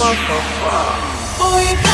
Boy,